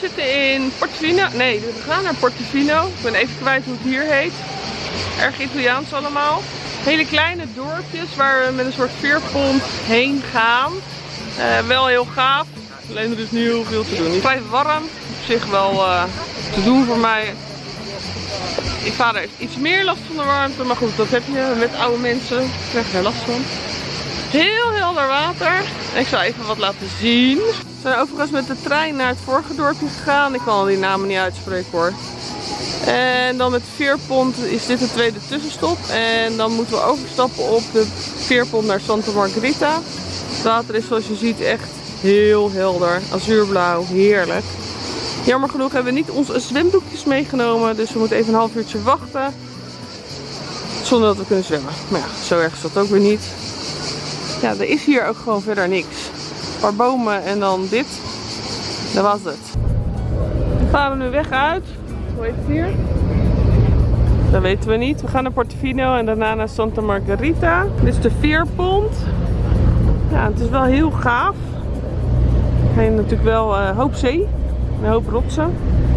zitten in Portofino. Nee, we gaan naar Portofino. Ik ben even kwijt hoe het hier heet. Erg Italiaans allemaal. Hele kleine dorpjes waar we met een soort veerpont heen gaan. Eh, wel heel gaaf. Alleen er is nu heel veel te doen. Het vrij warm. Op zich wel uh, te doen voor mij. Ik vader heeft iets meer last van de warmte. Maar goed, dat heb je met oude mensen. Ik krijg er last van. Heel helder water. Ik zal even wat laten zien. We zijn overigens met de trein naar het vorige dorpje gegaan. Ik kan al die namen niet uitspreken hoor. En dan met veerpont is dit de tweede tussenstop. En dan moeten we overstappen op de veerpont naar Santa Margherita. Het water is zoals je ziet echt heel helder. Azuurblauw, heerlijk. Jammer genoeg hebben we niet onze zwemdoekjes meegenomen. Dus we moeten even een half uurtje wachten. Zonder dat we kunnen zwemmen. Maar ja, zo erg is dat ook weer niet. Ja, er is hier ook gewoon verder niks. Een paar bomen en dan dit. Dat was het. Dan gaan we nu weg uit. Hoe heet het hier? Dat weten we niet. We gaan naar Portofino en daarna naar Santa Margherita. Dit is de veerpont. Ja, het is wel heel gaaf. Ga je natuurlijk wel uh, hoop zee. Een hoop rotsen.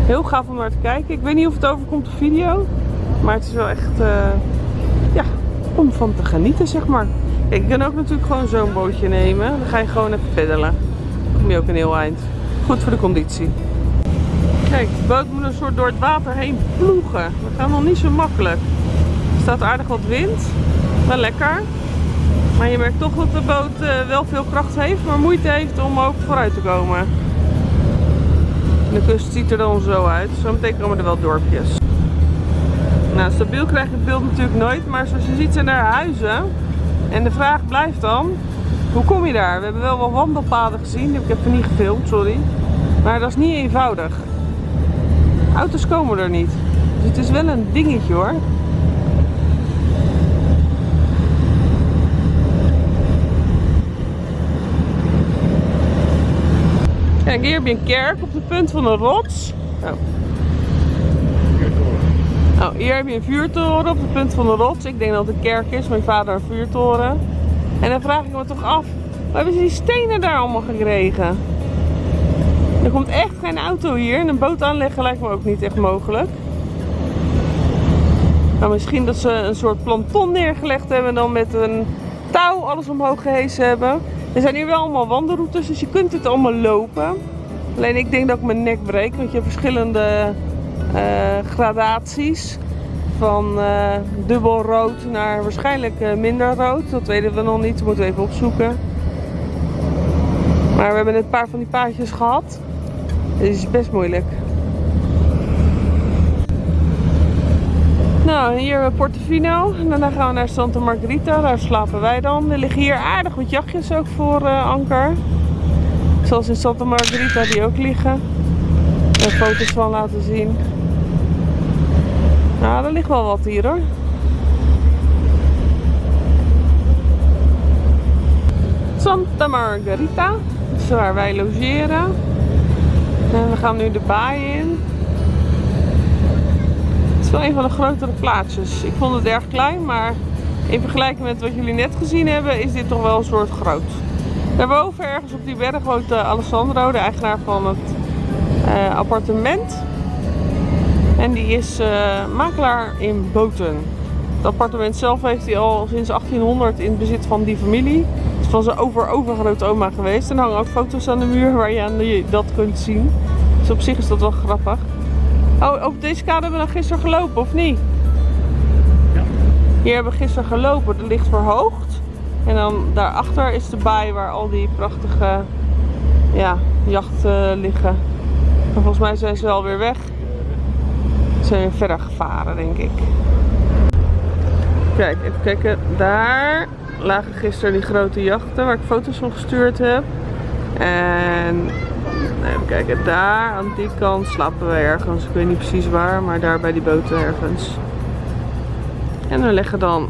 Heel gaaf om naar te kijken. Ik weet niet of het overkomt op video. Maar het is wel echt, uh, ja, om van te genieten zeg maar. Je kan ook natuurlijk gewoon zo'n bootje nemen. Dan ga je gewoon even peddelen. Kom je ook een heel eind. Goed voor de conditie. Kijk, de boot moet een soort door het water heen ploegen. Dat gaat nog niet zo makkelijk. Er staat aardig wat wind. Wel lekker. Maar je merkt toch dat de boot uh, wel veel kracht heeft, maar moeite heeft om ook vooruit te komen. De kust ziet er dan zo uit. Zometeen komen er wel dorpjes. Nou, stabiel krijg je het beeld natuurlijk nooit, maar zoals je ziet zijn er huizen. En de vraag blijft dan, hoe kom je daar? We hebben wel wat wandelpaden gezien, die heb ik even niet gefilmd, sorry. Maar dat is niet eenvoudig. Auto's komen er niet. Dus het is wel een dingetje hoor. Kijk, hier heb je een kerk op de punt van een rots. Oh. Nou, hier heb je een vuurtoren op de punt van de rots. Ik denk dat het een kerk is, mijn vader een vuurtoren. En dan vraag ik me toch af, waar hebben ze die stenen daar allemaal gekregen? Er komt echt geen auto hier en een boot aanleggen lijkt me ook niet echt mogelijk. Nou, misschien dat ze een soort planton neergelegd hebben en dan met een touw alles omhoog gehesen hebben. Er zijn hier wel allemaal wandelroutes, dus je kunt het allemaal lopen. Alleen ik denk dat ik mijn nek breek, want je hebt verschillende gradaties. Van uh, dubbel rood naar waarschijnlijk uh, minder rood. Dat weten we nog niet, dat moeten we even opzoeken. Maar we hebben net een paar van die paadjes gehad. Dit is best moeilijk. Nou, hier Portofino. En daarna gaan we naar Santa Margherita. Daar slapen wij dan. Er liggen hier aardig wat jachtjes ook voor anker. Zoals in Santa Margherita die ook liggen. Er foto's van laten zien. Nou, er ligt wel wat hier hoor. Santa Margherita. Dat is waar wij logeren. En we gaan nu de baai in. Het is wel een van de grotere plaatsjes. Ik vond het erg klein, maar in vergelijking met wat jullie net gezien hebben, is dit toch wel een soort groot. Daarboven ergens op die berg woont uh, Alessandro, de eigenaar van het uh, appartement. En die is uh, makelaar in boten. Het appartement zelf heeft hij al sinds 1800 in bezit van die familie. Het is van zijn over overgrote oma geweest. En er hangen ook foto's aan de muur waar je aan die, dat kunt zien. Dus op zich is dat wel grappig. Oh, op deze kade hebben we dan gisteren gelopen, of niet? Ja. Hier hebben we gisteren gelopen. Er ligt verhoogd. En dan daarachter is de baai waar al die prachtige ja, jachten liggen. En volgens mij zijn ze alweer weg. Zijn verder gevaren, denk ik. Kijk, even kijken. Daar lagen gisteren die grote jachten waar ik foto's van gestuurd heb. En even kijken, daar aan die kant slapen we ergens. Ik weet niet precies waar, maar daar bij die boten ergens. En we leggen dan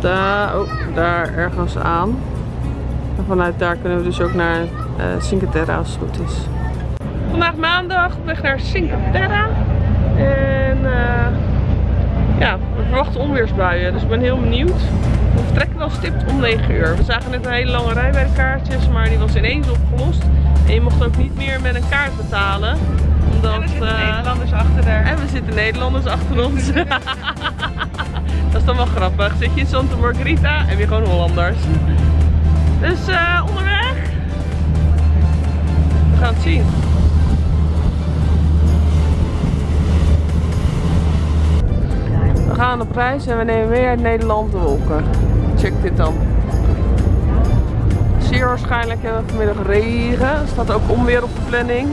daar, oh, daar ergens aan. En vanuit daar kunnen we dus ook naar uh, Cinque Terre als het goed is. Vandaag maandag weg naar Cinque Terre. En uh, ja, we verwachten onweersbuien. Dus ik ben heel benieuwd. We vertrekken wel stipt om 9 uur. We zagen net een hele lange rij bij de kaartjes, maar die was ineens opgelost. En je mocht ook niet meer met een kaart betalen. Omdat, En er zitten eh, Nederlanders achter daar. en we zitten Nederlanders achter ons. dat is dan wel grappig. Zit je in Santa Margarita, heb je gewoon Hollanders. Dus eh, onderweg. We gaan het zien. Gaan op reis en we nemen uit Nederland de wolken. Check dit dan. Zeer waarschijnlijk hebben we vanmiddag regen. Staat ook onweer op de planning.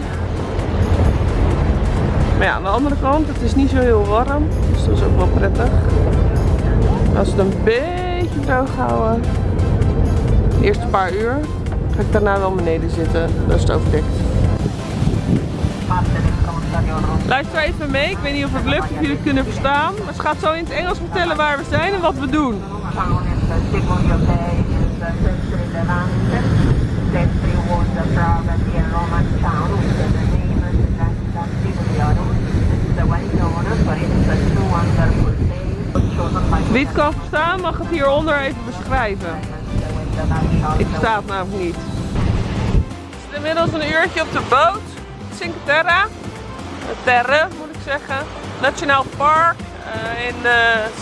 Maar ja, aan de andere kant, het is niet zo heel warm. Dus dat is ook wel prettig. Als we het een beetje droog houden, de eerste paar uur, ga ik daarna wel beneden zitten. Dat is het overdekt. Luister even mee, ik weet niet of het lukt, of jullie het kunnen verstaan. Maar ze gaat zo in het Engels vertellen waar we zijn en wat we doen. Wie het kan verstaan, mag het hieronder even beschrijven. Ik versta het namelijk niet. We zitten inmiddels een uurtje op de boot. Cinque Terre. Terre moet ik zeggen. Nationaal Park. eh, in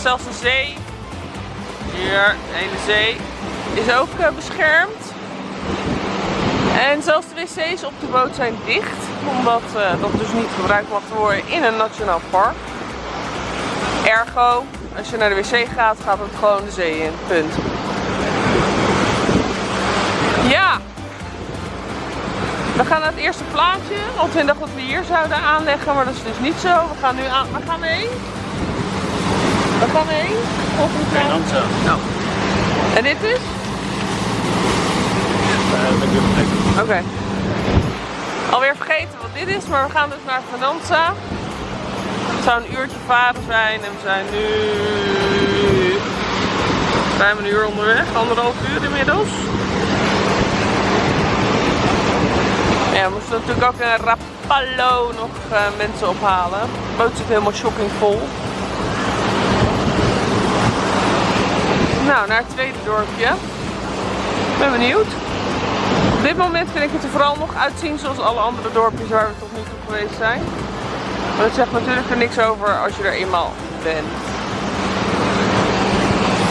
zelfs de zee. Hier, de hele zee. Is ook eh, beschermd. En zelfs de wc's op de boot zijn dicht. Omdat eh, dat dus niet gebruikt mag worden in een nationaal park. Ergo, als je naar de wc gaat, gaat het gewoon de zee in. Punt. We gaan naar het eerste plaatje. Want we dachten dat we hier zouden aanleggen, maar dat is dus niet zo. We gaan nu aan. Waar gaan we heen? Waar gaan we heen? Volgende plaatje. Nou. En dit is? Oké. Alweer vergeten wat dit is, maar we gaan dus naar Venanza. Het zou een uurtje varen zijn en we zijn nu ruim een uur onderweg, anderhalf uur inmiddels. Ja, we moesten natuurlijk ook in Rapallo nog eh, mensen ophalen. De boot zit helemaal shocking vol. Nou, naar het tweede dorpje. Ik ben benieuwd. Op dit moment vind ik het er vooral nog uitzien zoals alle andere dorpjes waar we tot nu toe geweest zijn. Maar dat zegt natuurlijk er niks over als je er eenmaal bent.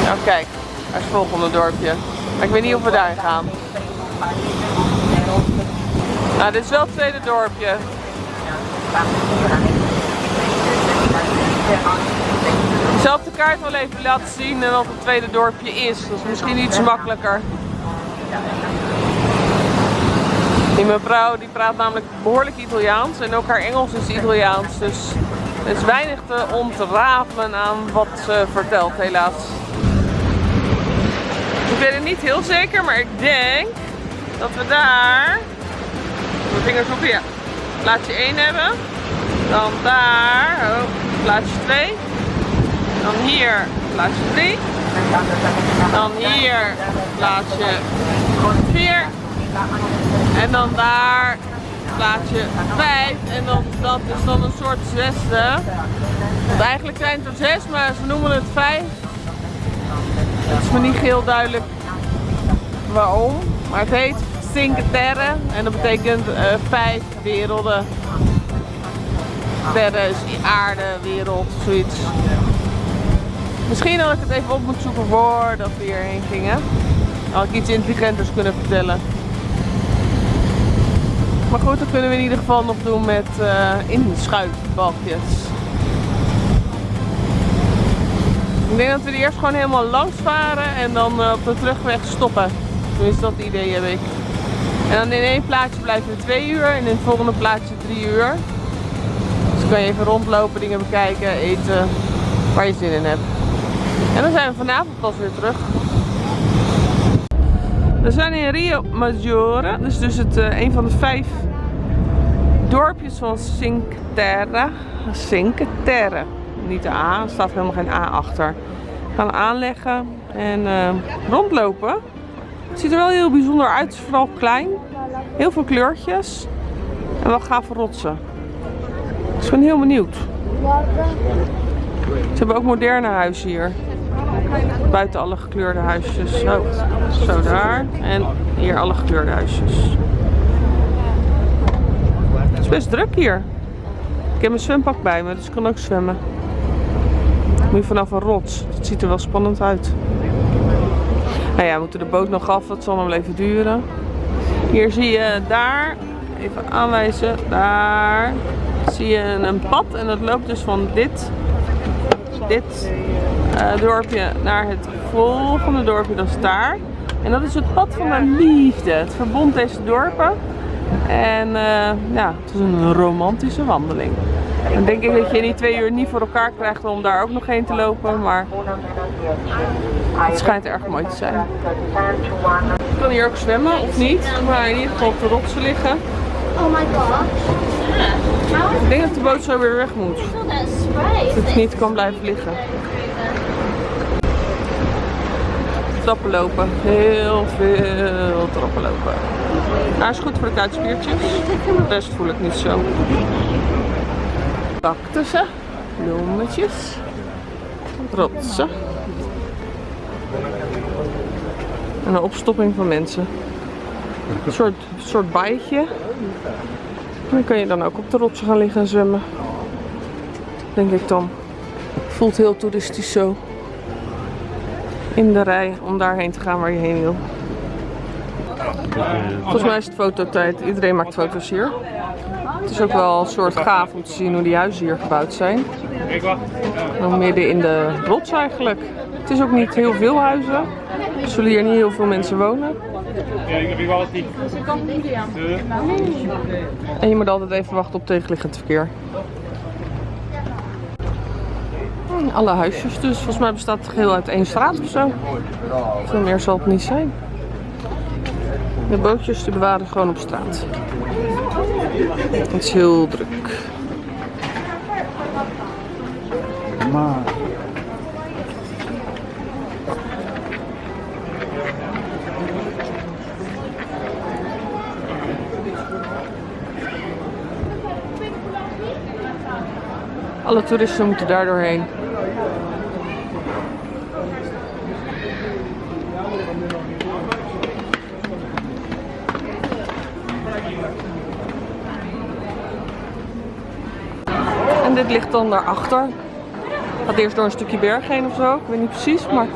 Nou kijk, daar het volgende dorpje. Ik weet niet of we daarin gaan. Nou, dit is wel het tweede dorpje. Ik zal de kaart wel even laten zien en wat het tweede dorpje is. Dat is misschien iets makkelijker. Die mevrouw die praat namelijk behoorlijk Italiaans en ook haar Engels is Italiaans. Dus er is weinig te ontrafelen aan wat ze vertelt helaas. Ik weet het niet heel zeker, maar ik denk dat we daar, vingers op ja, plaatsje 1 hebben. Dan daar, oh, plaatsje 2. Dan hier, plaatsje 3. Dan hier, plaatsje 4. En dan daar plaatsje 5. En dan, dat is dan een soort zesde. Want eigenlijk zijn het er 6, maar ze noemen het 5. Het is me niet heel duidelijk waarom. Maar het heet Cinque Terre. En dat betekent uh, vijf werelden. Terre is aarde, wereld, zoiets. Misschien had ik het even op moeten zoeken voordat we hierheen gingen. Had ik iets intelligenters kunnen vertellen. Maar goed, dat kunnen we in ieder geval nog doen met uh. Ik denk dat we die eerst gewoon helemaal langs varen en dan uh, op de terugweg stoppen. Tenminste, dat idee heb ik. En dan in één plaatje blijven we twee uur en in het volgende plaatje drie uur. Dus dan kan je even rondlopen, dingen bekijken, eten, waar je zin in hebt. En dan zijn we vanavond pas weer terug. We zijn in Rio Maggiore, dus, dus het, uh, een van de vijf dorpjes van Cinque Terre. Cinque Terre. Niet de A, er staat helemaal geen A achter. We gaan aanleggen en uh, rondlopen. Het ziet er wel heel bijzonder uit, het is vooral klein. Heel veel kleurtjes. En wel gave rotsen. Dus ik ben heel benieuwd. Ze hebben ook moderne huizen hier. Buiten alle gekleurde huisjes. Zo, zo daar. En hier alle gekleurde huisjes. best druk hier. Ik heb mijn zwempak bij me, dus ik kan ook zwemmen. Nu vanaf een rots. Het ziet er wel spannend uit. Nou ja, we moeten de boot nog af. Dat zal nog wel even duren. Hier zie je daar, even aanwijzen, daar zie je een pad. En dat loopt dus van dit, dit uh, dorpje naar het volgende dorpje, dat is daar. En dat is het pad van mijn liefde. Het verbond deze dorpen. En uh, ja, het is een romantische wandeling. Dan denk ik dat je die twee uur niet voor elkaar krijgt om daar ook nog heen te lopen. Maar het schijnt erg mooi te zijn. Ik kan hier ook zwemmen of niet. Maar in ieder geval op de rotsen liggen. Oh my god. Ik denk dat de boot zo weer weg moet. Dat het niet kan blijven liggen. Trappen lopen. Heel veel trappen lopen. Hij is goed voor de kuitspiertjes. De rest voel ik niet zo. Cactussen. Bloemetjes. Rotsen. En een opstopping van mensen. Een soort, soort baaitje. Dan kan je dan ook op de rotsen gaan liggen en zwemmen. Denk ik dan. Voelt heel toeristisch zo. In de rij om daarheen te gaan waar je heen wil. Volgens mij is het fototijd. Iedereen maakt foto's hier. Het is ook wel een soort gaaf om te zien hoe die huizen hier gebouwd zijn. Midden in de rots eigenlijk. Het is ook niet heel veel huizen. Er zullen hier niet heel veel mensen wonen. En je moet altijd even wachten op tegenliggend verkeer. Alle huisjes dus. Volgens mij bestaat het geheel uit één straat of zo. Veel meer zal het niet zijn. De bootjes die bewaren gewoon op straat. Het is heel druk. Maar Alle toeristen moeten daar doorheen. En dit ligt dan daarachter. Gaat eerst door een stukje berg heen of zo. Ik weet niet precies, maar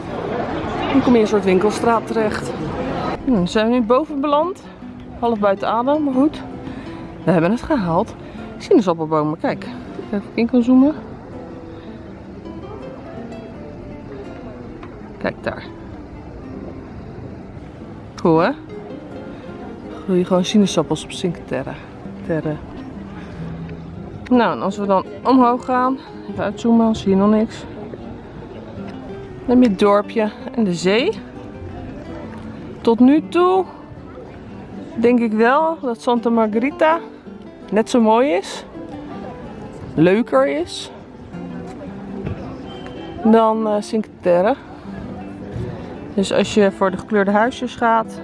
dan kom je in een soort winkelstraat terecht. Hm, zijn we nu boven beland. Half buiten adem, maar goed. We hebben het gehaald. Sinaasappelbomen, kijk. Even in kan zoomen. Kijk daar. Cool hè? Groeien gewoon sinaasappels op Cinque Terre. Nou, en als we dan omhoog gaan, even uitzoomen, dan zie je nog niks. Dan heb je het dorpje en de zee. Tot nu toe denk ik wel dat Santa Margarita net zo mooi is. Leuker is. Dan uh, Cinque Terre. Dus als je voor de gekleurde huisjes gaat.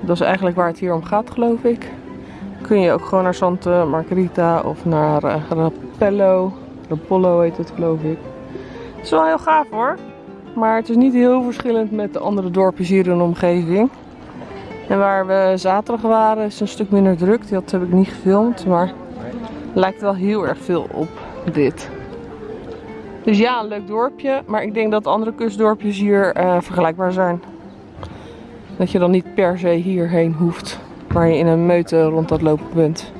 Dat is eigenlijk waar het hier om gaat geloof ik kun je ook gewoon naar Santa Margarita of naar uh, Rapello. Rapollo heet het geloof ik. Het is wel heel gaaf hoor. Maar het is niet heel verschillend met de andere dorpjes hier in de omgeving. En waar we zaterdag waren is een stuk minder druk. Dat heb ik niet gefilmd. Maar lijkt wel heel erg veel op dit. Dus ja, een leuk dorpje. Maar ik denk dat andere kustdorpjes hier uh, vergelijkbaar zijn. Dat je dan niet per se hierheen hoeft waar je in een meute rond dat lopen bent.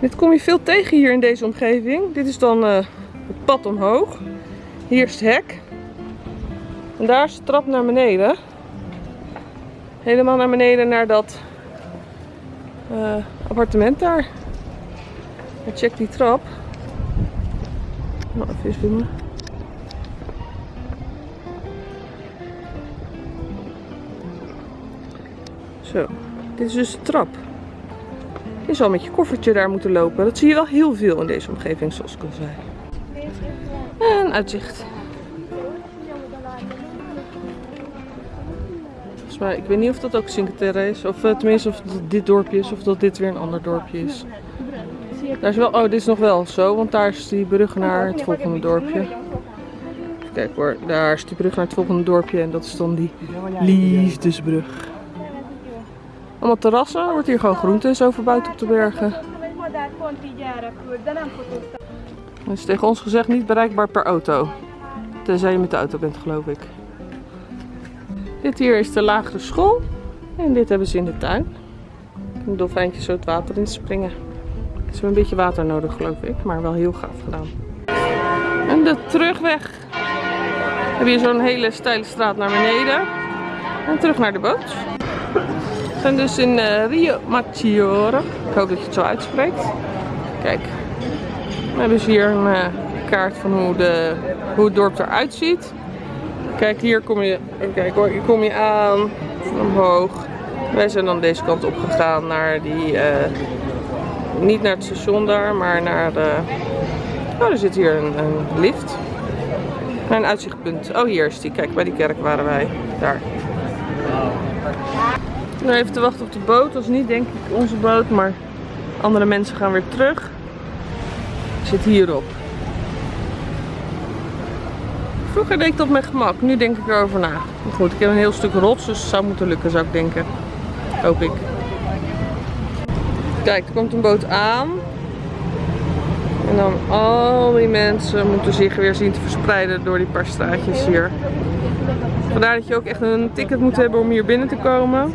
Dit kom je veel tegen hier in deze omgeving. Dit is dan uh, het pad omhoog. Hier is het hek. En daar is de trap naar beneden. Helemaal naar beneden naar dat uh, appartement daar. Check die trap. Nou, even zoomen. Zo, dit is dus de trap. Je zal met je koffertje daar moeten lopen. Dat zie je wel heel veel in deze omgeving, zoals ik al zei. En uitzicht. Volgens mij, ik weet niet of dat ook Cinque Terre is. Of uh, tenminste of dit dorpje is. Of dat dit weer een ander dorpje is. Daar is wel, oh, dit is nog wel zo. Want daar is die brug naar het volgende dorpje. Kijk hoor, daar is die brug naar het volgende dorpje. En dat is dan die liefdesbrug. Allemaal terrassen. Er wordt hier gewoon groente en zo verbouwd op de bergen. Het is tegen ons gezegd niet bereikbaar per auto. Tenzij je met de auto bent, geloof ik. Dit hier is de lagere school. En dit hebben ze in de tuin. Een dolfijntje zo het water in springen. Ze hebben een beetje water nodig, geloof ik. Maar wel heel gaaf gedaan. En de terugweg. We hebben hier zo'n hele steile straat naar beneden. En terug naar de boot. We zijn dus in eh, Rio Maggiore. Ik hoop dat je het zo uitspreekt. Kijk, we hebben ze hier een eh, kaart van hoe, de, hoe het dorp eruit ziet. Kijk, hier kom je, hoor, hier kom je aan, omhoog. Wij zijn dan deze kant op gegaan naar die, eh, niet naar het station daar, maar naar de, oh er zit hier een, lift. Naar een uitzichtpunt. Oh hier is die, kijk bij die kerk waren wij, daar. Nu even te wachten op de boot, dat is niet denk ik onze boot, maar andere mensen gaan weer terug. Zit hierop. Vroeger deed ik dat met gemak, nu denk ik erover na. Maar goed, ik heb een heel stuk rots, dus het zou moeten lukken zou ik denken. Hoop ik. Kijk, er komt een boot aan. En dan al die mensen moeten zich weer zien te verspreiden door die paar straatjes hier. Vandaar dat je ook echt een ticket moet hebben om hier binnen te komen.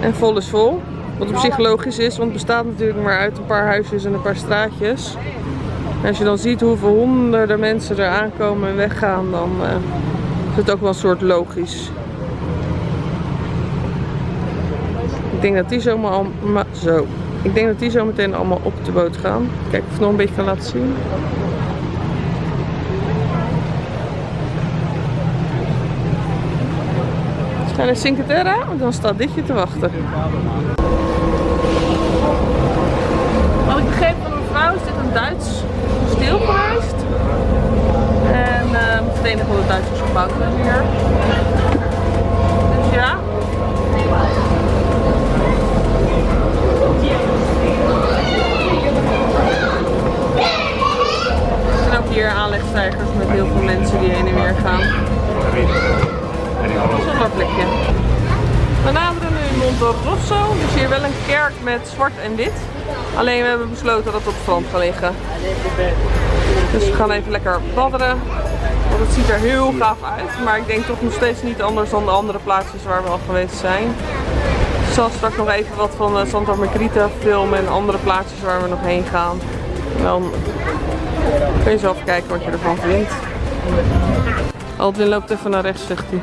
En vol is vol. Wat op zich logisch is, want het bestaat natuurlijk maar uit een paar huisjes en een paar straatjes. En als je dan ziet hoeveel honderden mensen er aankomen en weggaan, dan eh, is het ook wel een soort logisch. Ik denk dat die zomaar al, zo. Ik denk dat die zo meteen allemaal op de boot gaan. Kijk of ik het nog een beetje kan laten zien. Ze gaan naar Cinque Terre, want dan staat dit je te wachten. Wat ik begreep van mevrouw is dit een Duits stil. En uh, het enige wat de Duitsers gebouwd hier. Dus ja. Er hier aanlegstijgers met heel veel mensen die heen en weer gaan. Zonder plekje. We naderen nu Monte Rosso. Is hier wel een kerk met zwart en wit. Alleen we hebben besloten dat het op het strand gaat liggen. Dus we gaan even lekker badderen. Want het ziet er heel gaaf uit. Maar ik denk toch nog steeds niet anders dan de andere plaatsjes waar we al geweest zijn. Ik zal straks nog even wat van eh, Santa Margherita filmen en andere plaatsjes waar we nog heen gaan. Dan kun je zelf kijken wat je ervan vindt. Aldwin loopt even naar rechts, zegt hij.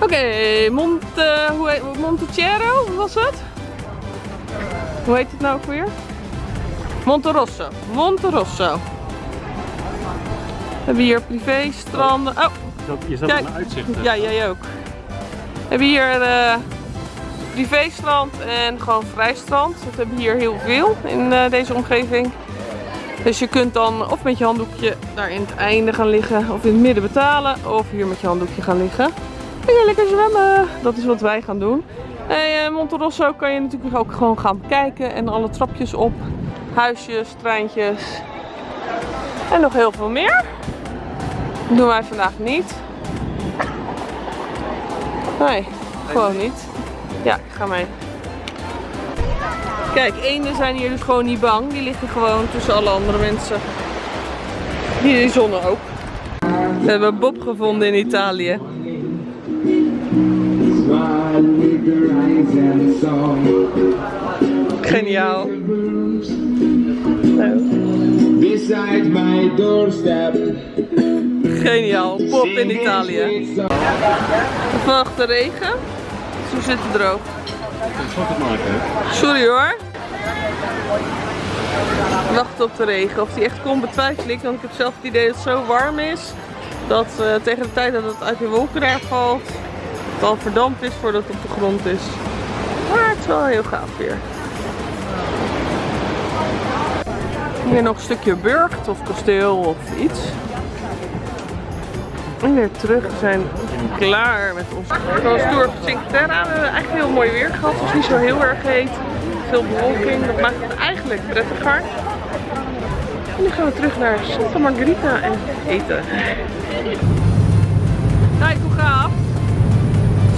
Oké, Monte, hoe heet, Montecero, wat was het? Hoe heet het nou ook weer? Monte Rosso. Monte Rosso. We hebben hier privé stranden. Oh, Je zat Kijk. op een uitzicht. hè? ja, jij ook. We hebben hier eh privé strand en gewoon vrij strand. Dat hebben we hier heel veel in eh, deze omgeving. Dus je kunt dan of met je handdoekje daar in het einde gaan liggen of in het midden betalen. Of hier met je handdoekje gaan liggen. En dan lekker zwemmen. Dat is wat wij gaan doen. Hey, eh, Monte Rosso kan je natuurlijk ook gewoon gaan bekijken. En alle trapjes op. Huisjes, treintjes. En nog heel veel meer. Dat doen wij vandaag niet. Nee, gewoon niet. Ja, ik ga mee. Kijk, eenden zijn hier dus gewoon niet bang. Die liggen gewoon tussen alle andere mensen. Hier in de zon ook. We hebben Bob gevonden in Italië. Geniaal. Beside my doorstep. Geniaal. Bob in Italië. Vannacht de regen. Zo zit het droog. Sorry hoor. Wacht op de regen. Of die echt komt betwijfel ik. Want ik heb zelf het idee dat het zo warm is. Dat eh, tegen de tijd dat het uit de wolken daar valt. Het al verdampt is voordat het op de grond is. Maar het is wel heel gaaf weer. Hier nog een stukje burcht of kasteel of iets. En weer terug. Zijn klaar met ons. Tour van Cinque Terre. We hebben eigenlijk heel mooi weer gehad. Het was niet zo heel erg heet. Veel bewolking. Dat maakt het eigenlijk prettiger. En nu gaan we terug naar Santa Margherita en eten. Kijk hoe gaaf.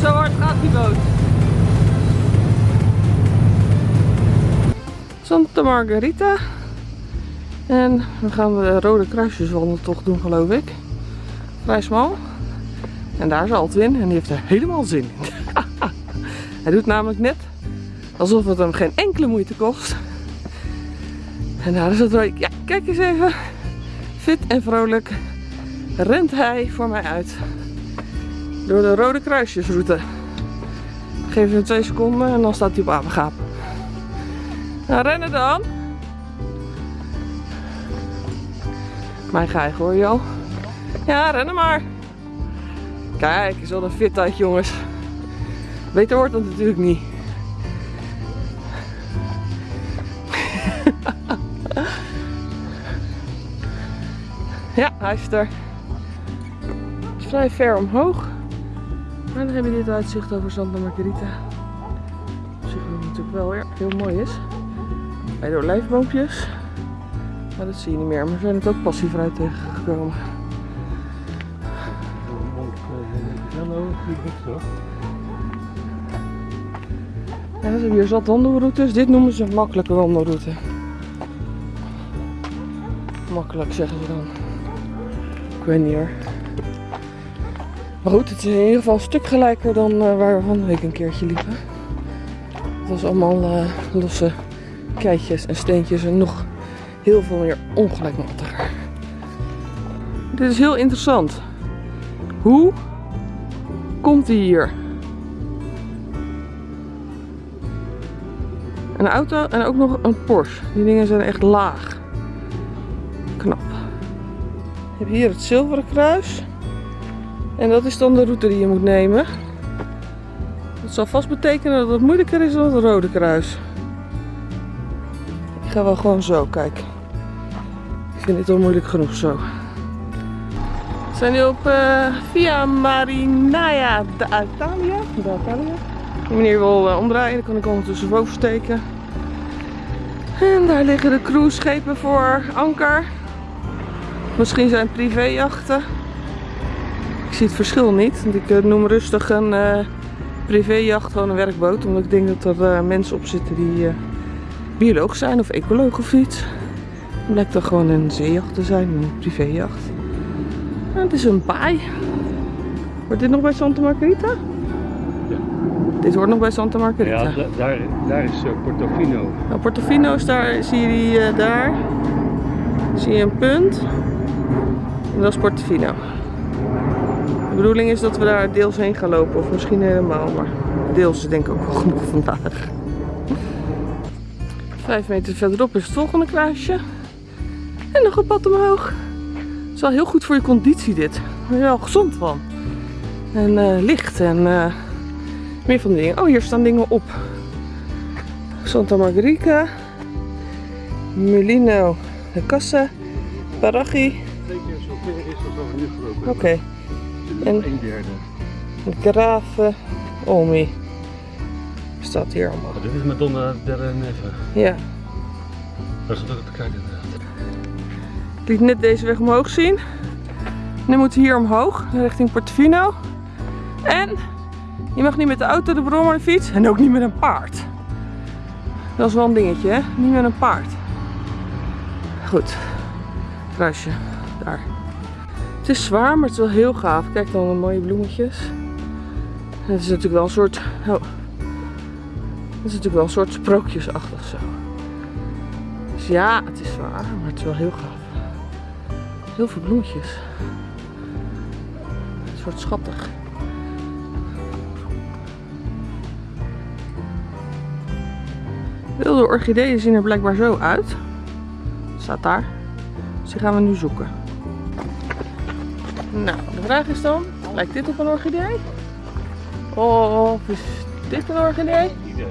Zo hard gaat die boot. Santa Margarita. En we gaan de Rode Kruisjeswandeltocht doen, geloof ik. Vrij smal. En daar is Altwin en die heeft er helemaal zin in. Hij doet namelijk net alsof het hem geen enkele moeite kost. En daar is het wel. Ja, kijk eens even. Fit en vrolijk rent hij voor mij uit. Door de Rode Kruisjesroute. Geef hem twee seconden en dan staat hij op apengaap. Nou, rennen dan. Mijn geig hoor je al. Ja, rennen maar. Kijk, is wel een fitheid jongens. Beter wordt het natuurlijk niet. ja, hij is er. Het is vrij ver omhoog. Maar dan heb je dit uitzicht over Santa Margherita. Op zich natuurlijk wel weer heel mooi is. Bij de olijfboompjes. Maar dat zie je niet meer. Maar we zijn het ook passievrij tegengekomen. Hallo, niet zo. Ja, ze hebben hier zat wandelroutes. Dit noemen ze een makkelijke wandelroute. Makkelijk zeggen ze dan. Ik weet niet hoor. Maar goed, het is in ieder geval een stuk gelijker dan eh, waar we van de week een keertje liepen. Het was allemaal eh, losse keitjes en steentjes en nog heel veel meer ongelijkmatiger. Dit is heel interessant. Hoe komt hij hier? Een auto en ook nog een Porsche. Die dingen zijn echt laag. Knap. Je hebt hier het zilveren kruis. En dat is dan de route die je moet nemen. Dat zal vast betekenen dat het moeilijker is dan het rode kruis. Ik ga wel gewoon zo, kijk. Ik vind dit al moeilijk genoeg zo. We zijn nu op eh, Via Marinaia d'Italia. D'Italia. Die meneer wil eh, omdraaien, dan kan ik ondertussen boven steken. En daar liggen de cruiseschepen voor anker. Misschien zijn privéjachten. Ik zie het verschil niet, want ik eh, noem rustig een privéjacht gewoon een werkboot. Omdat ik denk dat er mensen op zitten die bioloog zijn of ecoloog of iets. Het blijkt dan gewoon een zeejacht te zijn, een privéjacht. Het is een baai. Wordt dit nog bij Santa Margarita? Ja. Dit hoort nog bij Santa Margarita. Ja, da- daar, daar is eh, Portofino. Nou, Portofino is daar, zie je die eh, daar. Zie je een punt. En dat is Portofino. De bedoeling is dat we daar deels heen gaan lopen, of misschien helemaal, maar deels is denk ik ook wel genoeg vandaag. Vijf meter verderop is het volgende kruisje. En nog een pad omhoog. Is wel heel goed voor je conditie dit. Daar ben je wel gezond van. En eh, licht en eh, meer van die dingen. Oh, hier staan dingen op. Santa Margarica, Mulino de Casa, Parachi, oké. En- Een derde. Grave Olmi. Staat hier allemaal. Oh, dit is Madonna della Neve. Ja, Dat is ook te kijken liet net deze weg omhoog zien. Nu moeten we hier omhoog, richting Portofino. En je mag niet met de auto, de brommer, de fiets en ook niet met een paard. Dat is wel een dingetje, hè? Niet met een paard. Goed, kruisje, daar. Het is zwaar, maar het is wel heel gaaf. Kijk dan de mooie bloemetjes. Het is natuurlijk wel een soort. Oh. Het is natuurlijk wel een soort sprookjesachtig zo. Dus ja, het is zwaar, maar het is wel heel gaaf. Heel veel bloemetjes. Een soort schattig. Wilde orchideeën zien er blijkbaar zo uit. Staat daar. Dus die gaan we nu zoeken. Nou, de vraag is dan, lijkt dit op een orchidee? Of is dit een orchidee? Idee.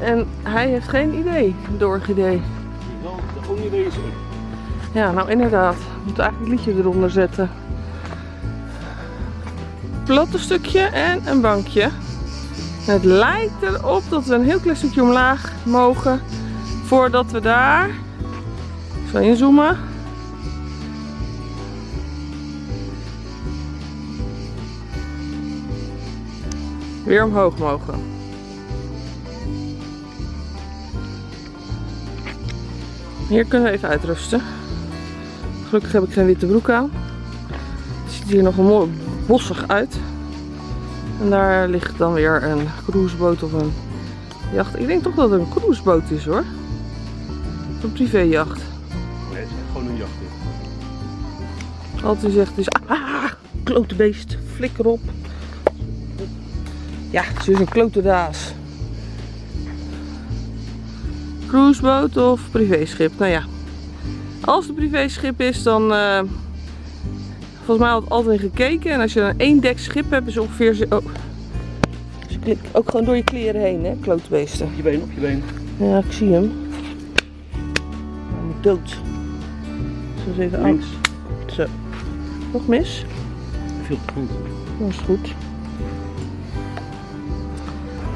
En hij heeft geen idee, de orchidee. De onidee is. Ja, nou inderdaad. We moeten eigenlijk het liedje eronder zetten. Platte stukje en een bankje. Het lijkt erop dat we een heel klein stukje omlaag mogen. Voordat we daar... Zal inzoomen. Weer omhoog mogen. Hier kunnen we even uitrusten. Gelukkig heb ik geen witte broek aan. Het ziet hier nog een mooi bossig uit. En daar ligt dan weer een cruiseboot of een jacht. Ik denk toch dat het een cruiseboot is hoor. Een privéjacht. Nee, het is gewoon een jacht. Altijd zegt is ah, klote beest, flikker op. Ja, ze is een klote daas. Cruiseboot of privéschip? Nou ja, als het privéschip is, dan eh, volgens mij had altijd gekeken. En als je een één schip hebt, is ongeveer. zo- Oh. Dus ook gewoon door je kleren heen, hè, klote beesten. Op je been, op je been. Ja, ik zie hem. Hij moet dood. Zo eens even aan. Links. Zo. Nog mis? Veel te goed. Dat is goed.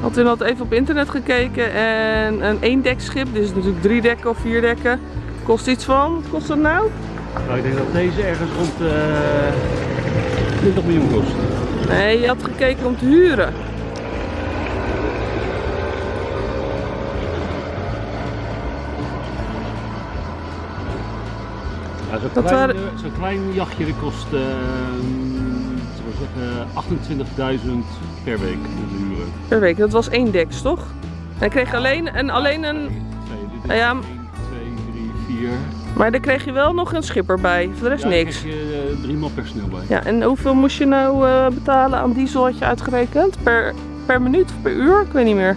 Had had even op internet gekeken en een eendekschip, dus natuurlijk drie dekken of vier dekken, kost iets van, wat kost dat nou? Nou, ik denk dat deze ergens rond eh 20 miljoen kost. Nee, je had gekeken om te huren. Ja, Zo'n Dat klein, waren- eh, zo'n klein jachtje dat kost eh, we zeggen, 28.000 per week om te huren. Per week, dat was één deks toch? Ik kreeg alleen, en alleen een, Twee, dit is ja. 1, 2, 3, 4. maar daar kreeg je wel nog een schipper bij, voor de rest Ja, daar niks. krijg je eh, drie man personeel bij. Ja, en hoeveel moest je nou eh, betalen aan diesel had je uitgerekend? Per, per minuut of per uur? Ik weet niet meer.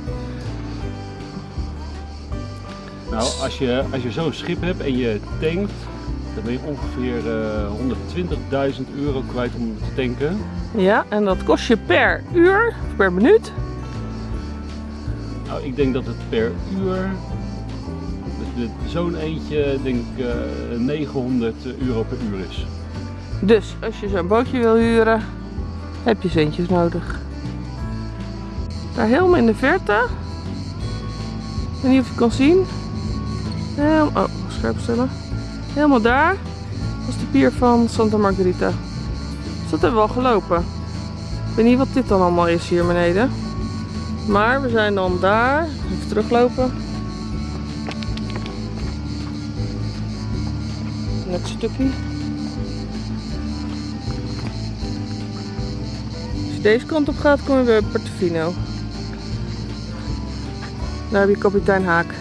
Nou, als je, als je zo'n schip hebt en je tankt, dan ben je ongeveer eh 120.000 euro kwijt om te tanken. Ja, en dat kost je per uur, of per minuut. Nou, ik denk dat het per uur, zo'n eentje, denk ik eh, 900 euro per uur is. Dus als je zo'n bootje wil huren, heb je centjes nodig. Daar helemaal in de verte. Ik weet niet of je kan zien. Oh, scherp stellen. Helemaal daar was de pier van Santa Margarita. Dus dat hebben we al gelopen. Ik weet niet wat dit dan allemaal is hier beneden. Maar we zijn dan daar. Even teruglopen. Een stukje. Als je deze kant op gaat, kom je bij Portofino. Daar heb je kapitein Haak.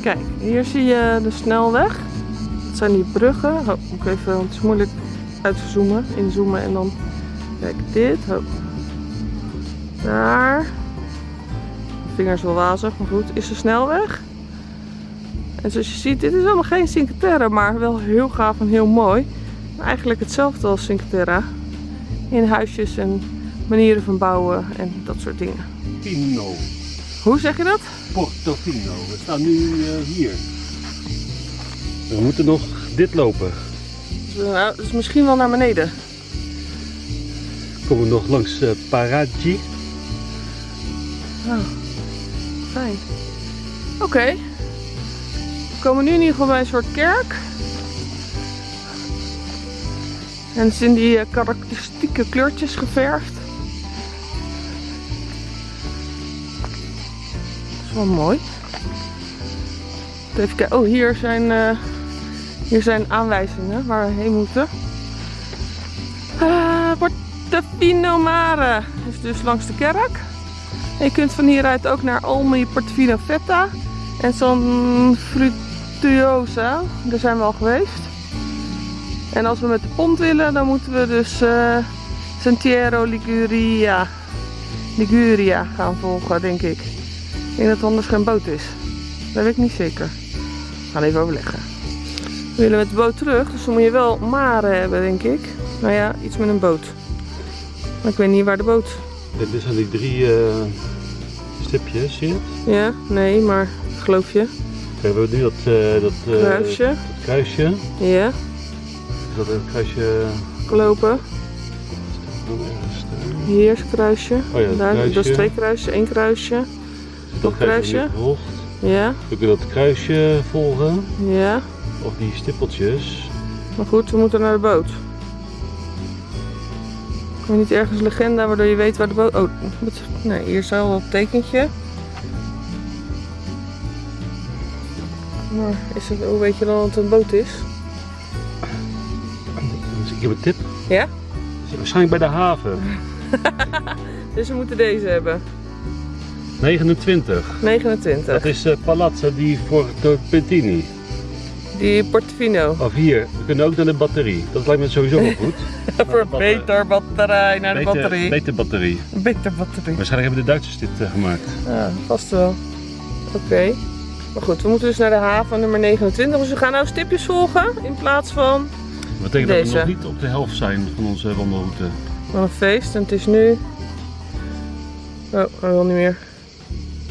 Kijk, hier zie je de snelweg. Dat zijn die bruggen. Oh, moet ik even, het is moeilijk uit te zoomen, inzoomen en dan. Kijk, dit. Daar. Mijn vinger is wel wazig, maar goed. Is de snelweg. En zoals je ziet, dit is allemaal geen Cinque Terre, maar wel heel gaaf en heel mooi. Eigenlijk hetzelfde als Cinque Terre. In huisjes en manieren van bouwen en dat soort dingen. Pino, Hoe zeg je dat? Portofino. We staan nu eh, hier. We moeten nog dit lopen. Nou, dat is misschien wel naar beneden. Komen we nog langs eh, Paraggi. Oh, fijn. Oké. We komen nu in ieder geval bij een soort kerk. En het is in die eh, karakteristieke kleurtjes geverfd. Dat is wel mooi. Even kijken. Oh, hier zijn, eh, hier zijn aanwijzingen waar we heen moeten. Ah, Portofino Mare is dus langs de kerk. En je kunt van hieruit ook naar Olmi Portofino Vetta en San Frutuosa. Daar zijn we al geweest. En als we met de pont willen, dan moeten we dus eh Sentiero Liguria, Liguria gaan volgen, denk ik. Ik denk dat het anders geen boot is. Dat weet ik niet zeker. We gaan even overleggen. We willen met de boot terug, dus dan moet je wel maren hebben, denk ik. Nou ja, iets met een boot. Maar ik weet niet waar de boot Dit zijn die drie eh, stipjes, zie je het? Ja, nee, maar geloof je? We hebben nu dat, eh, dat, eh, Kruisje. dat kruisje. Ja, Is dat een kruisje? lopen. Hier is een kruisje. Oh ja, dat Daar, dat is kruisje. twee kruisjes, één kruisje. Nog kruisje? kruisje. Ja, We kunnen dat kruisje volgen. ja. Of die stippeltjes. Maar goed, we moeten naar de boot. Ik weet niet ergens legenda waardoor je weet waar de boot... Oh, nee, hier is al een tekentje. Maar is het, hoe weet je dan dat het een boot is? Dus ik heb een tip. Ja? Waarschijnlijk bij de haven. Dus we moeten deze hebben. 29. 29. Dat is uh, Palazzo di Fortopetini. Die Portofino. Of hier, we kunnen ook naar de batterie. Dat lijkt me sowieso wel goed. Voor beter batterij naar de Beter- batterie. Beter batterie. Beter batterie. Waarschijnlijk hebben de Duitsers dit eh, gemaakt. Ja, vast wel. Oké. Maar goed, we moeten dus naar de haven nummer 29. Dus we gaan nou stipjes volgen in plaats van, Dat betekent dat we nog niet op de helft zijn van onze wandelroute. van een feest. En het is nu... Oh, hij wil niet meer.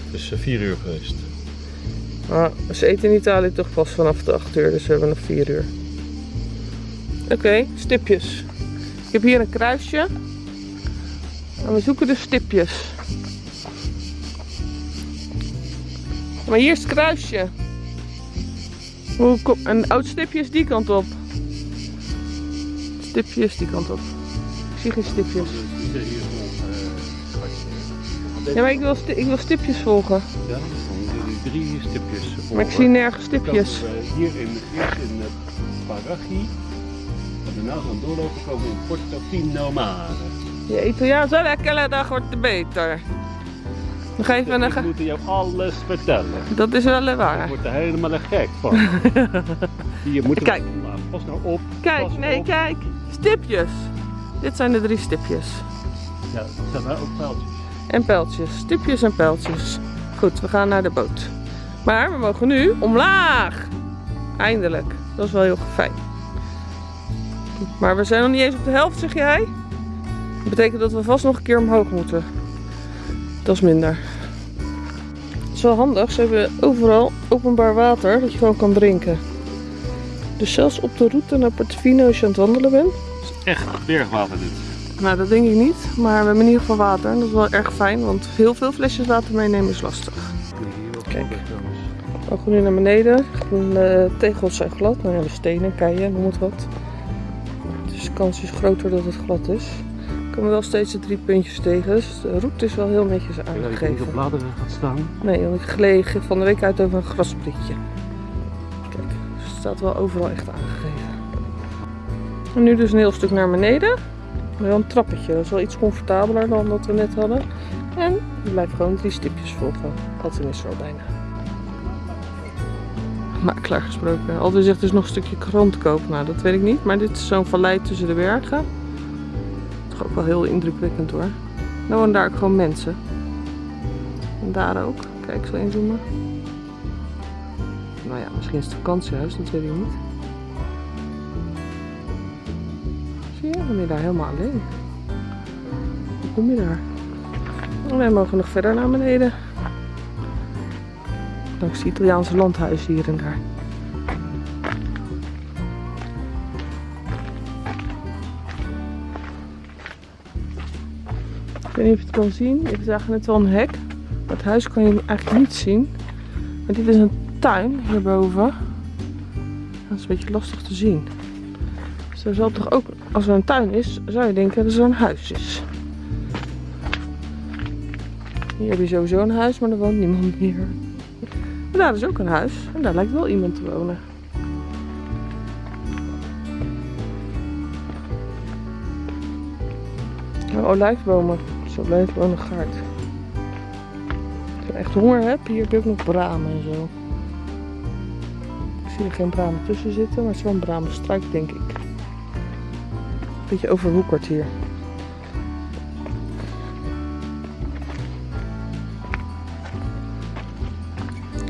Het is 4 uur geweest. Maar ze eten in Italië toch pas vanaf de 8 uur, dus we hebben nog 4 uur. Oké, stipjes. Ik heb hier een kruisje. En we zoeken de stipjes. Maar hier is het kruisje. Hoe kom... Een oud stipje is die kant op. Stipje is die kant op. Ik zie geen stipjes. Ja, maar ik wil, ik wil stipjes volgen. Ja, drie stipjes. Maar ik zie nergens stipjes. We hier in, eerst in uh, Parachi. En daarna gaan doorlopen komen in Portofino Mare. Je Italiaans wel lekker, dag wordt het beter. Nog even een... Ik moet jou alles vertellen. Dat is wel Ik waar. word er helemaal gek van. Hier moeten we Kijk. vandaag. Pas nou op. Kijk, pas nee, op. kijk. Stipjes. Dit zijn de drie stipjes. Ja, er staan daar ook pijltjes. En pijltjes. Stipjes en pijltjes. Goed, we gaan naar de boot. Maar we mogen nu omlaag. Eindelijk. Dat is wel heel fijn. Maar we zijn nog niet eens op de helft, zeg jij? Dat betekent dat we vast nog een keer omhoog moeten. Dat is minder. Het is wel handig. Ze hebben overal openbaar water dat je gewoon kan drinken. Dus zelfs op de route naar Portofino als je aan het wandelen bent. Het is echt bergwater dit. Nou, dat denk ik niet. Maar we hebben in ieder geval water. En dat is wel erg fijn, want heel veel flesjes water meenemen is lastig. Kijk. We gaan nu naar beneden. De tegels zijn glad. Nou de stenen, keien, noem het wat. Dus de kans is groter dat het glad is. Er komen wel steeds de drie puntjes tegen. Dus de route is wel heel netjes Ik weet niet aangegeven. op bladeren gaat staan. Nee, want ik gleed van de week uit over een grasprietje. Kijk, dus het staat wel overal echt aangegeven. En nu dus een heel stuk naar beneden. Wel een trappetje, dat is wel iets comfortabeler dan dat we net hadden. En je blijft gewoon drie stipjes volgen. Altijd is er al bijna. Makelaar gesproken. Altijd zegt dus nog een stukje krant kopen. Nou, dat weet ik niet. Maar dit is zo'n vallei tussen de bergen. Ook wel heel indrukwekkend hoor. Nou, en daar ook gewoon mensen. En daar ook. Kijk, zal inzoomen. Nou ja, misschien is het vakantiehuis, dat weet ik niet. Zie je, dan ben je daar helemaal alleen. Hoe kom je daar? Wij mogen nog verder naar beneden. Langs de Italiaanse landhuizen hier en daar. Weet niet of je het kan zien. Ik zag net wel een hek. Het huis kan je eigenlijk niet zien. Maar dit is een tuin hierboven. Dat is een beetje lastig te zien. Dus er toch ook, als er een tuin is, zou je denken dat er een huis is. Hier heb je sowieso een huis, maar er woont niemand meer. Maar daar is ook een huis. En daar lijkt wel iemand te wonen. Oh, olijfbomen. Zo blijft wonen gaard. Als je echt honger hebt, hier heb je ook nog bramen en zo. Ik zie er geen bramen tussen zitten, maar het is wel een bramenstruik, denk ik. Beetje overwoekerd hier.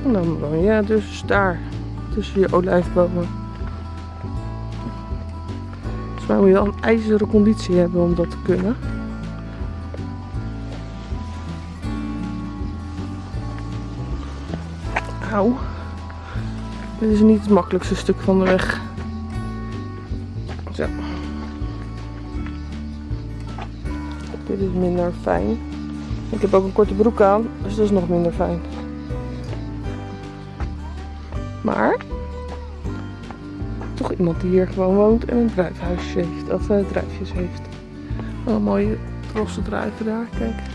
En dan je dus daar, tussen je olijfbomen. Volgens mij moet je wel een ijzeren conditie hebben om dat te kunnen. Auw. Dit is niet het makkelijkste stuk van de weg. Zo. Dit is minder fijn. Ik heb ook een korte broek aan, dus dat is nog minder fijn. Maar toch iemand die hier gewoon woont en een druifhuisje heeft, of eh, druifjes heeft. Een mooie rosse druiven daar, kijk.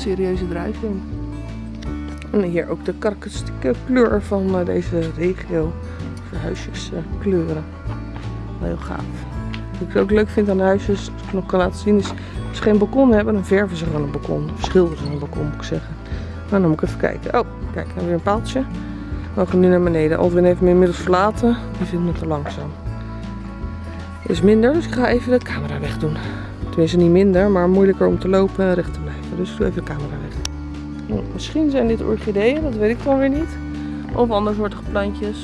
Serieuze drijving. En hier ook de karakteristieke kleur van eh, deze regio. Kleuren. Heel gaaf. Wat ik ook leuk vind aan de huisjes, als ik nog kan laten zien, is als ze geen balkon hebben, dan verven ze gewoon een balkon. Schilderen ze een balkon, moet ik zeggen. Maar dan moet ik even kijken. Oh, kijk, hebben weer een paaltje. We gaan nu naar beneden. Aldwin heeft me inmiddels verlaten. Die vindt me te langzaam. Is minder, dus ik ga even de camera wegdoen. Tenminste niet minder, maar moeilijker om te lopen blijven. Dus ik doe even de camera weg. Nou, Misschien zijn dit orchideeën, dat weet ik dan weer niet. Of andersoortige plantjes.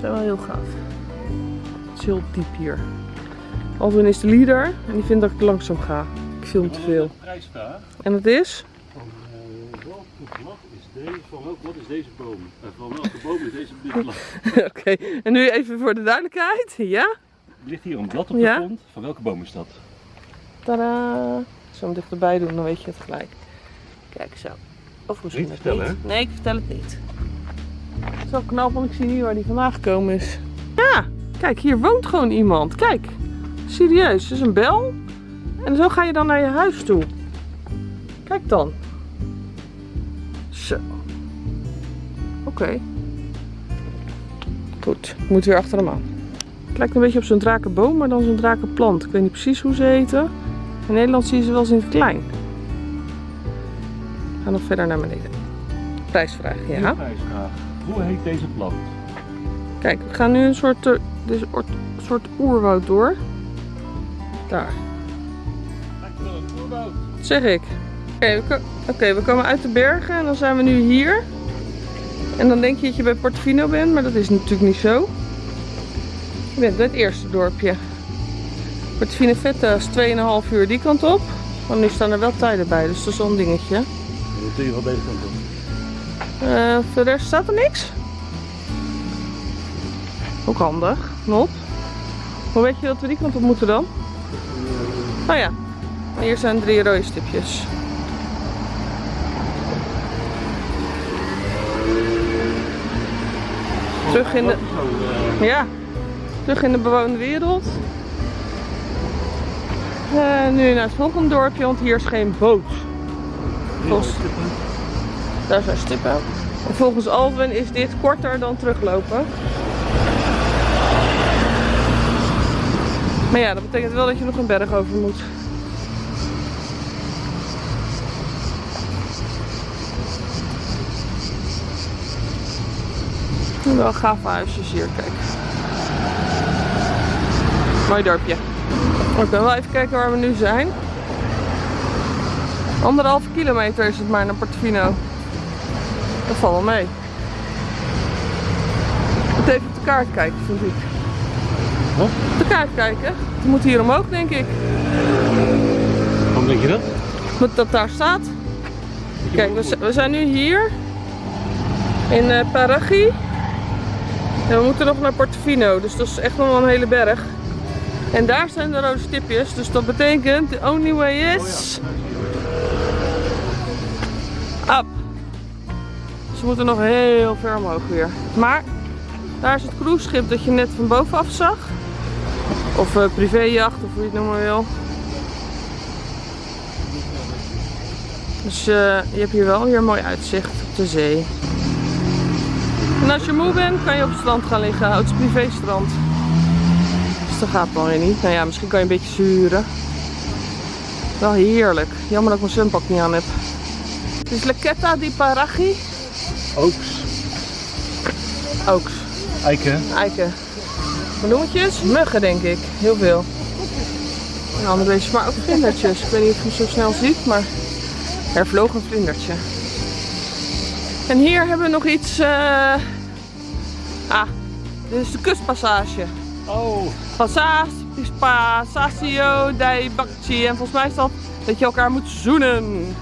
Zijn wel heel gaaf. Het is heel diep hier. Aldwin is de leader en die vindt dat ik langzaam ga. Ik film te veel. En dat is? Van eh, welke vlag is deze, van welk blad is deze boom? En van welke boom is deze dit blad? Oké, en nu even voor de duidelijkheid. Ja? Er ligt hier een blad op de Ja? grond. Van welke boom is dat? Tadaa! Zal hem dichterbij doen, dan weet je het gelijk. Kijk zo. Of misschien Niet vertellen, niet. Nee, ik vertel het niet. Het is wel knap, want ik zie niet waar die vandaan gekomen is. Ja, kijk, hier woont gewoon iemand. Kijk, serieus, het is een bel. En zo ga je dan naar je huis toe. Kijk dan. Zo. Oké. Goed, ik moet weer achter hem aan. Het lijkt een beetje op zo'n drakenboom, maar dan zo'n drakenplant. Ik weet niet precies hoe ze heten. In Nederland zie je ze wel eens in het klein. We gaan nog verder naar beneden. Prijsvraag, ja. Prijsvraag. Hoe heet deze plant? Kijk, we gaan nu een soort, oort- soort oerwoud door. Daar, dat zeg ik. Oké, we, we komen uit de bergen en dan zijn we nu hier. En dan denk je dat je bij Portofino bent, maar dat is natuurlijk niet zo. Je bent bij het eerste dorpje. Portofino Vetta is 2,5 uur die kant op. Maar nu staan er wel tijden bij, dus dat is wel een dingetje. Je wel deze kant op. Eh, voor de rest staat er niks. Ook handig. Nop. Hoe weet je dat we die kant op moeten dan? Oh ja. Hier zijn drie rode stipjes. Terug in de, eh, ja, terug in de bewoonde wereld. Eh, nu naar het volgende dorpje, want hier is geen boot. Volgens, daar zijn stippen. En volgens Alwin is dit korter dan teruglopen. Maar ja, dat betekent wel dat je nog een berg over moet. Wel gave huisjes hier, kijk. Mooi dorpje. Ik wil wel even kijken waar we nu zijn. Anderhalve kilometer is het maar naar Portofino. Dat valt wel mee. Moet even op de kaart kijken, vind ik. Wat? Op de kaart kijken. We moeten hier omhoog, denk ik. Waarom denk je dat? Moet dat daar staat. Kijk, we, zijn nu hier. In eh Parachi. En we moeten nog naar Portofino. Dus dat is echt nog wel een hele berg. En daar zijn de rode stipjes. Dus dat betekent, the only way is... Up. Dus we moeten nog heel ver omhoog weer. Maar daar is het cruiseschip dat je net van bovenaf zag. Of eh, privéjacht, of hoe je het noemen wil. Dus eh, je hebt hier wel weer een mooi uitzicht op de zee. En als je moe bent, kan je op het strand gaan liggen. Het is privéstrand. Dat gaat dan weer niet. Nou ja, misschien kan je een beetje zuren. Wel heerlijk. Jammer dat ik mijn zwempak niet aan heb. Het is Lequeta di Parachi. Oaks. Oaks. Eiken. Eiken. Bloemetjes? Muggen denk ik. Heel veel. En andere beestjes, maar ook vlindertjes. Ik weet niet of je zo snel ziet, maar er vloog een vlindertje. En hier hebben we nog iets. eh, Ah, dit is de kustpassage. Oh. Passatio dei Bacci. En volgens mij is dat dat je elkaar moet zoenen.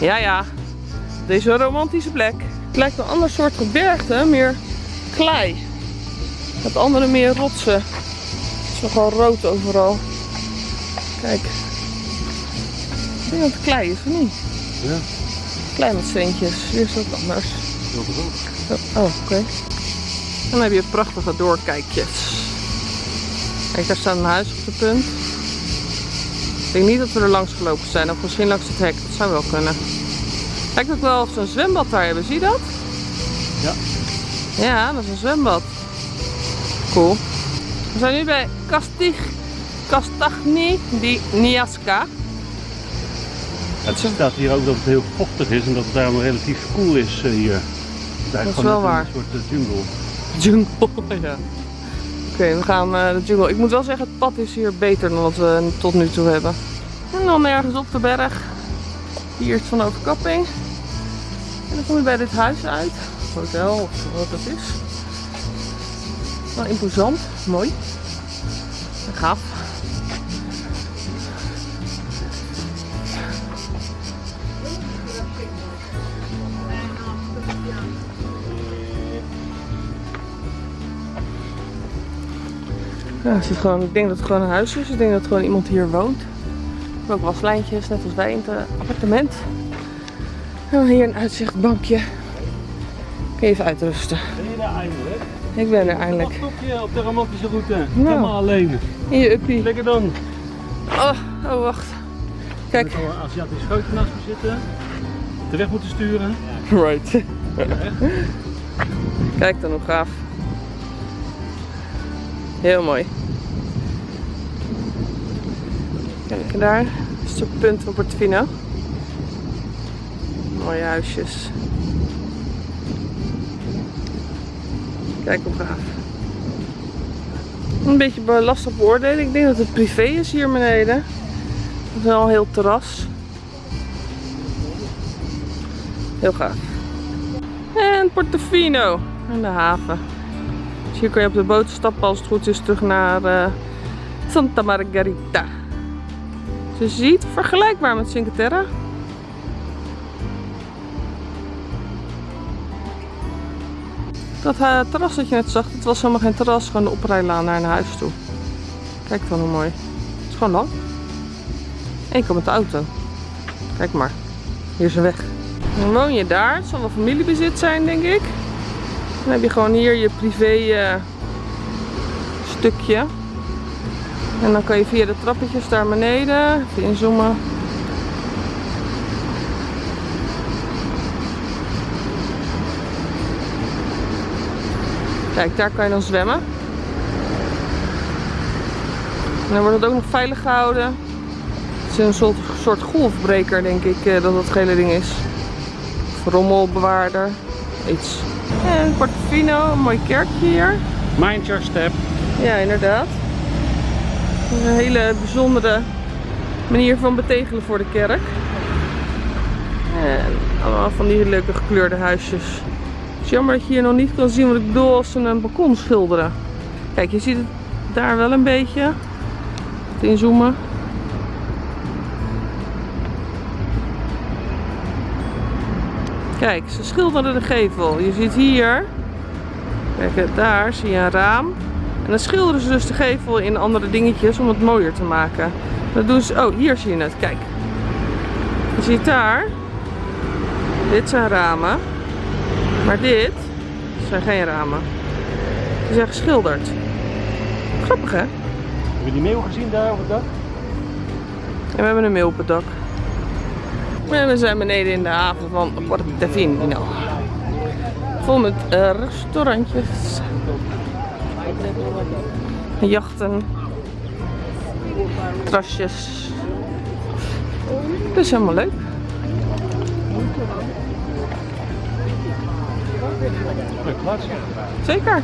Ja, ja. Deze romantische plek. Het lijkt een ander soort gebergte, meer klei. Het andere meer rotsen. Het is nogal rood overal. Kijk. Ik denk dat het klei is, of niet? Ja. Klei met steentjes. Hier is het anders. Oh, oké. En dan heb je prachtige doorkijkjes. Kijk, daar staat een huis op de punt. Ik denk niet dat we er langs gelopen zijn. Of misschien langs het hek. Dat zou wel kunnen. Lijkt ook wel of ze een zwembad daar hebben. Zie je dat? Ja. Ja, dat is een zwembad. Cool. We zijn nu bij Castig, Castagni di Niasca. Het staat hier ook dat het heel vochtig is en dat het daarom relatief koel is eh, hier. Het Dat is wel waar. Een soort eh, jungle. Jungle, ja. Oké, we gaan eh, de jungle. Ik moet wel zeggen, het pad is hier beter dan wat we tot nu toe hebben. En dan ergens op de berg. Hier is van overkapping. En dan kom je bij dit huis uit. Hotel of wat het is. Wel imposant, mooi. En gaaf. Ja, het gewoon, ik denk dat het gewoon een huis is. Ik denk dat gewoon iemand hier woont. Ook waslijntjes, net als wij in het eh, appartement. En dan hier een uitzichtbankje. Kun je even uitrusten. Ben je daar eindelijk? Ik ben er eindelijk. Wacht op de romantische route. Nou. Helemaal alleen. In je uppie. Lekker dan. Oh, oh wacht. Kijk. Er zal een Aziatisch grootje naast me zitten. De weg moeten sturen. Right. Kijk dan hoe gaaf. Heel mooi. Kijk, en daar is het punt van Portofino. Mooie huisjes. Kijk hoe gaaf. Een beetje be- lastig beoordelen. Ik denk dat het privé is hier beneden. Het is wel een heel terras. Heel gaaf. En Portofino aan de haven. Dus hier kun je op de boot stappen als het goed is terug naar eh, Santa Margarita. Je ziet, vergelijkbaar met Cinque Terre. Dat eh, terras dat je net zag, het was helemaal geen terras, gewoon de oprijlaan naar een huis toe. Kijk dan hoe mooi. Het is gewoon lang. En je komt met de auto. Kijk maar. Hier is een weg. Dan woon je daar. Het zal wel familiebezit zijn, denk ik. Dan heb je gewoon hier je privé eh, stukje. En dan kan je via de trappetjes daar beneden. Even inzoomen. Kijk, daar kan je dan zwemmen. En dan wordt het ook nog veilig gehouden. Het is een soort, soort golfbreker, denk ik, eh, dat dat hele ding is. Of rommelbewaarder. Iets. En Portofino, een mooi kerkje hier. Mind your step. Ja, inderdaad. Een hele bijzondere manier van betegelen voor de kerk. En allemaal van die leuke gekleurde huisjes. Het is jammer dat je hier nog niet kan zien wat ik bedoel als ze een balkon schilderen. Kijk, je ziet het daar wel een beetje. Inzoomen. Kijk, ze schilderen de gevel. Je ziet hier, kijk daar zie je een raam. En dan schilderen ze dus de gevel in andere dingetjes om het mooier te maken. Dat doen ze, oh hier zie je het, kijk. Je ziet daar, dit zijn ramen. Maar dit zijn geen ramen. Die zijn geschilderd. Grappig hè? Heb je die meeuw gezien daar op het dak? En we hebben een mail op het dak. En we zijn beneden in de haven van Portofino. Vol met eh, restaurantjes. Jachten. Trasjes. Is helemaal leuk. Zeker.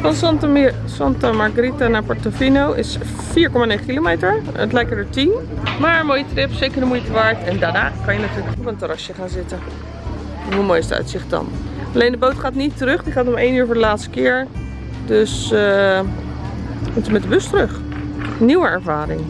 Van Santa, Santa Margarita naar Portofino is 4,9 kilometer. Het lijken er 10. Maar een mooie trip, zeker de moeite waard. En daarna kan je natuurlijk op een terrasje gaan zitten. Hoe mooi is het uitzicht dan? Alleen de boot gaat niet terug. Die gaat om 1 uur voor de laatste keer. Dus we moeten met de bus terug. Nieuwe ervaring.